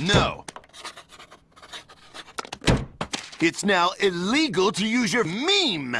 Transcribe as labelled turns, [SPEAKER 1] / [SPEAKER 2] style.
[SPEAKER 1] No. It's now illegal to use your meme.